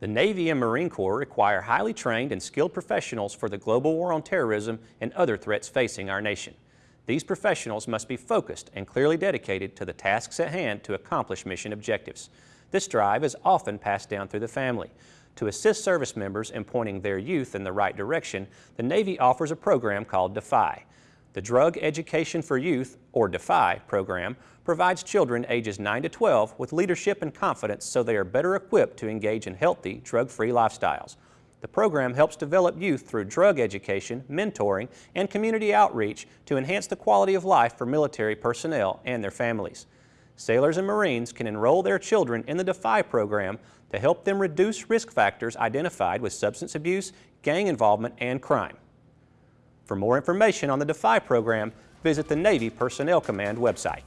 The Navy and Marine Corps require highly trained and skilled professionals for the global war on terrorism and other threats facing our nation. These professionals must be focused and clearly dedicated to the tasks at hand to accomplish mission objectives. This drive is often passed down through the family. To assist service members in pointing their youth in the right direction, the Navy offers a program called DEFY. The Drug Education for Youth, or DEFY program, provides children ages 9 to 12 with leadership and confidence so they are better equipped to engage in healthy, drug-free lifestyles. The program helps develop youth through drug education, mentoring, and community outreach to enhance the quality of life for military personnel and their families. Sailors and Marines can enroll their children in the DEFY program to help them reduce risk factors identified with substance abuse, gang involvement, and crime. For more information on the DEFY program, visit the Navy Personnel Command website.